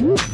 Woo!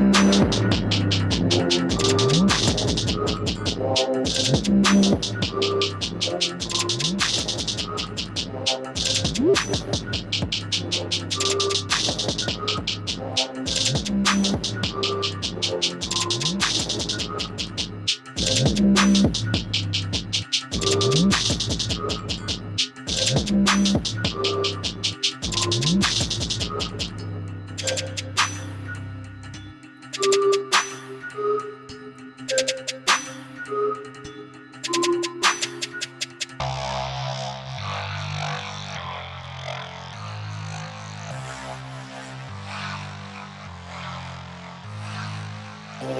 Thank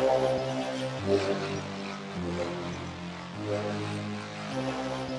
you.